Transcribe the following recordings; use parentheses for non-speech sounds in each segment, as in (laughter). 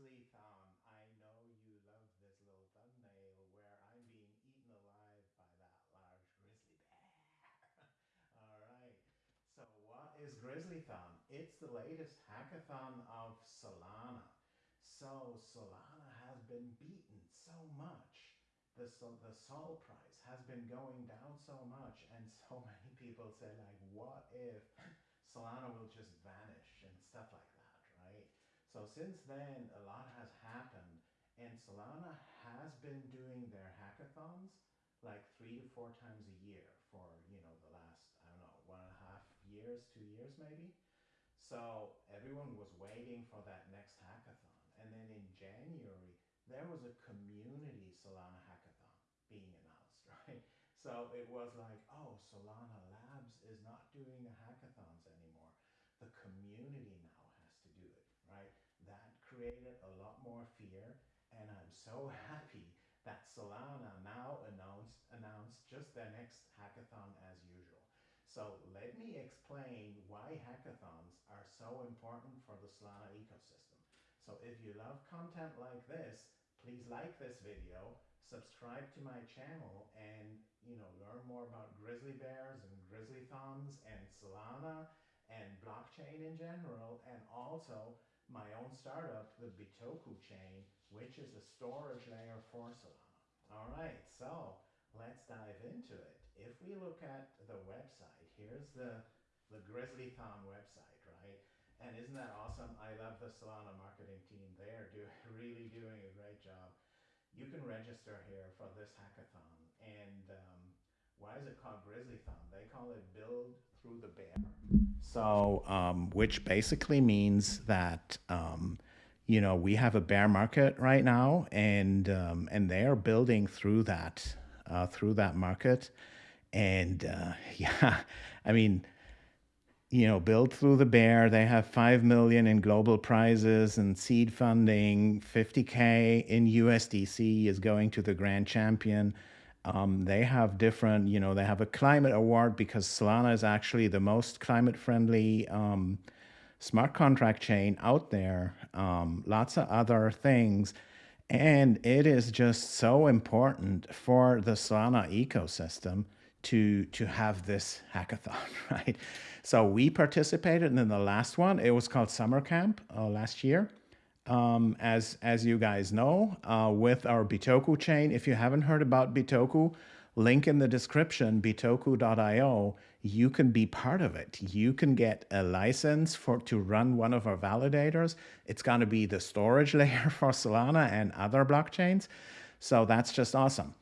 Grizzlython. I know you love this little thumbnail where I'm being eaten alive by that large grizzly bear. (laughs) All right. So what is Grizzlython? It's the latest hackathon of Solana. So Solana has been beaten so much. The, the sol price has been going down so much and (laughs) so many people say like, what if Solana will just vanish and stuff like that? So since then, a lot has happened, and Solana has been doing their hackathons like three to four times a year for you know the last I don't know one and a half years, two years maybe. So everyone was waiting for that next hackathon, and then in January there was a community Solana hackathon being announced, (laughs) right? So it was like, oh, Solana Labs is not doing the hackathons anymore. The community right? That created a lot more fear. And I'm so (laughs) happy that Solana now announced, announced just their next hackathon as usual. So let me explain why hackathons are so important for the Solana ecosystem. So if you love content like this, please like this video, subscribe to my channel and you know learn more about grizzly bears and Grizzlythons and Solana and blockchain in general and also my own startup, the Bitoku chain, which is a storage layer for Solana. All right, so let's dive into it. If we look at the website, here's the, the Grizzlython website, right? And isn't that awesome? I love the Solana marketing team. They are do, (laughs) really doing a great job. You can register here for this hackathon. And um, why is it called Grizzlython? They call it Build Through the Bear. So, um, which basically means that, um, you know, we have a bear market right now, and um, and they are building through that, uh, through that market, and uh, (laughs) yeah, I mean, you know, build through the bear. They have five million in global prizes and seed funding. Fifty k in USDC is going to the grand champion. Um, they have different, you know, they have a climate award because Solana is actually the most climate friendly um, smart contract chain out there. Um, lots of other things. And it is just so important for the Solana ecosystem to, to have this hackathon, (laughs) right? So we participated in the last one. It was called Summer Camp uh, last year um, as, as you guys know, uh, with our Bitoku chain. If you haven't heard about Bitoku, link in the description, bitoku.io, you can be part of it. You can get a license for to run one of our validators. It's going to be the storage (laughs) layer for Solana and other blockchains. So that's just awesome.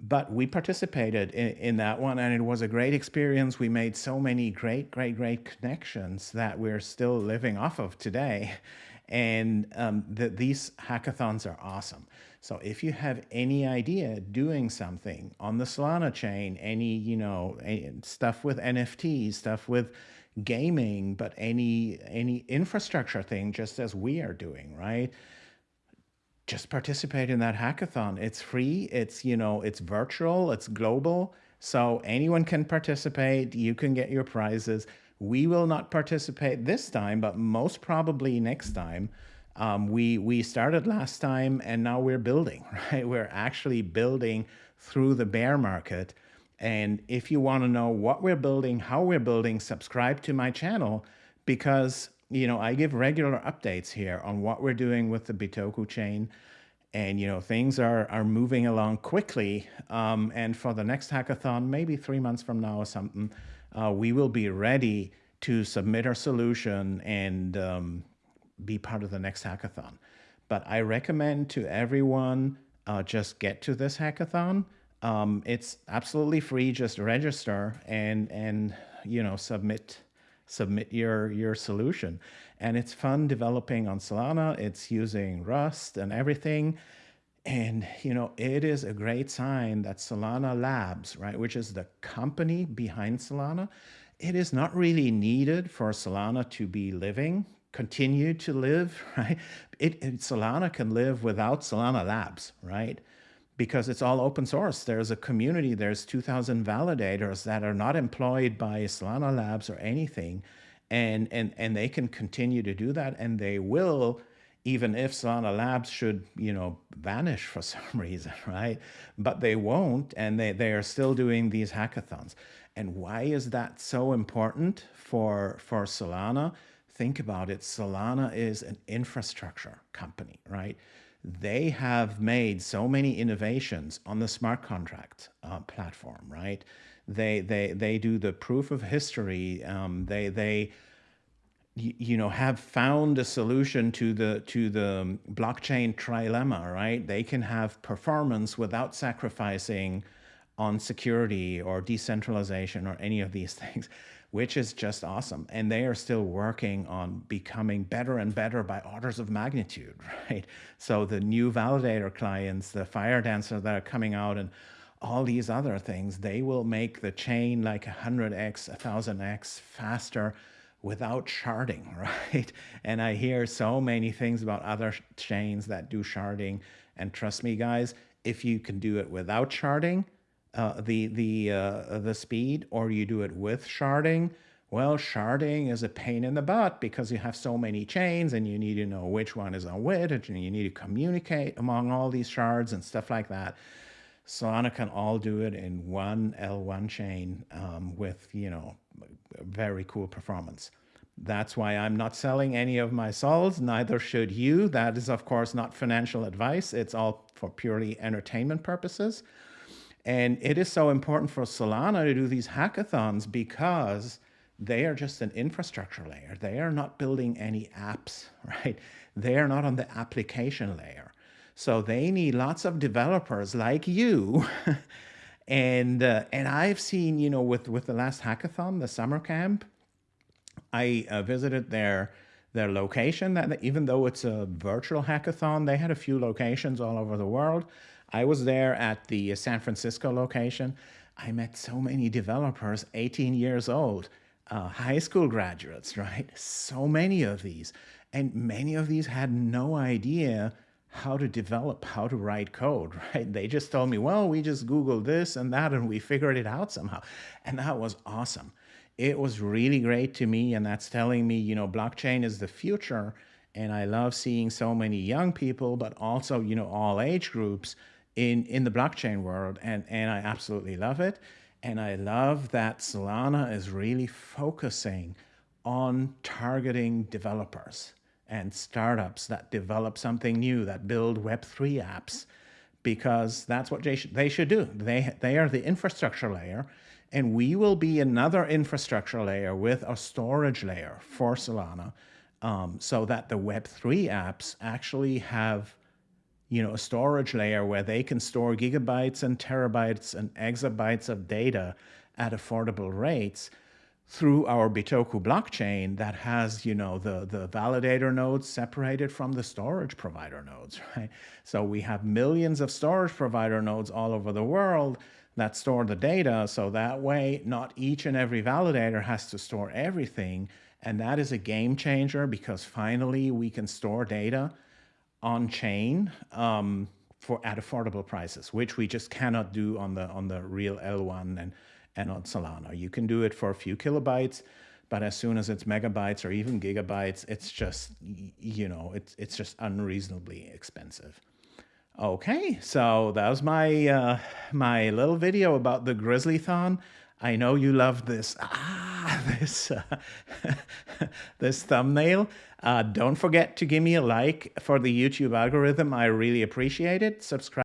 But we participated in, in that one and it was a great experience. We made so many great, great, great connections that we're still living off of today. (laughs) And um, the, these hackathons are awesome. So if you have any idea doing something on the Solana chain, any, you know, stuff with NFTs, stuff with gaming, but any, any infrastructure thing, just as we are doing, right? Just participate in that hackathon. It's free. It's, you know, it's virtual, it's global. So anyone can participate. You can get your prizes. We will not participate this time, but most probably next time. Um, we we started last time and now we're building, (laughs) right? We're actually building through the bear market. And if you want to know what we're building, how we're building, subscribe to my channel because you know I give regular updates here on what we're doing with the Bitoku chain. And you know things are are moving along quickly. Um, and for the next hackathon, maybe three months from now or something, uh, we will be ready to submit our solution and um, be part of the next hackathon. But I recommend to everyone uh, just get to this hackathon. Um, it's absolutely free. Just register and and you know submit submit your your solution. And it's fun developing on Solana. It's using Rust and everything. And, you know, it is a great sign that Solana Labs, right, which is the company behind Solana, it is not really needed for Solana to be living, continue to live, (laughs) right? It, it, Solana can live without Solana Labs, right? Because it's all open source. There's a community, there's 2,000 validators that are not employed by Solana Labs or anything. And, and, and they can continue to do that and they will even if Solana Labs should, you know, vanish for (laughs) some reason, right? But they won't, and they, they are still doing these hackathons. And why is that so important for, for Solana? Think about it. Solana is an infrastructure company, right? They have made so many innovations on the smart contract uh, platform, right? They, they, they do the proof of history. Um, they, they, you know have found a solution to the to the um, blockchain trilemma right? They can have performance without sacrificing on security or decentralization or any of these (laughs) things which is just awesome. And they are still working on becoming better and better by orders of magnitude (laughs) right? So the new validator clients the Firedancer that are coming out and all these other things they will make the chain like 100x 1000x faster without sharding, (laughs) right? And I hear so many things about other chains that do sharding. And trust me, guys, if you can do it without sharding, uh, the the uh, the speed, or you do it with sharding, well, sharding is a pain in the butt because you have so many chains and you need to know which one is on which, and you need to communicate among all these shards and stuff like that. Solana can all do it in one L1 chain um, with, you know, very cool performance. That's why I'm not selling any of my sols, neither should you. That is, of course, not financial advice. It's all for purely entertainment purposes. And it is so important for Solana to do these hackathons because they are just an infrastructure layer. They are not building any apps, (laughs) right? They are not on the application layer. So they need lots of developers like you. (laughs) and uh, and I've seen, you know, with, with the last hackathon, the summer camp, I uh, visited their their location that even though it's a virtual hackathon, they had a few locations all over the world. I was there at the San Francisco location. I met so many developers, 18 years old, uh, high school graduates, right? So many of these. And many of these had no idea how to develop, how to write code, (laughs) right? They just told me, well, we just Googled this and that and we figured it out somehow. And that was awesome. It was really great to me. And that's telling me, you know, blockchain is the future. And I love seeing so many young people, but also, you know, all age groups in, in the blockchain world. And, and I absolutely love it. And I love that Solana is really focusing on targeting developers and startups that develop something new, that build Web3 apps, because that's what they should, they should do. They, they are the infrastructure layer, and we will be another infrastructure layer with a storage layer for Solana, um, so that the Web3 apps actually have you know, a storage layer where they can store gigabytes and terabytes and exabytes of data at affordable rates through our Bitoku blockchain that has, you know, the, the validator nodes separated from the storage provider nodes, (laughs) right? So we have millions of storage provider nodes all over the world that store the data. So that way, not each and every validator has to store everything. And that is a game changer because finally we can store data on chain um, for at affordable prices, which we just cannot do on the on the real L1 and and on Solana. You can do it for a few kilobytes, but as soon as it's megabytes or even gigabytes, it's just, you know, it's, it's just unreasonably expensive. Okay, so that was my, uh, my little video about the Grizzlython. I know you love this, (laughs) ah, this, uh, (laughs) this thumbnail. Uh, don't forget to give me a like for the YouTube algorithm. I really appreciate it. Subscribe.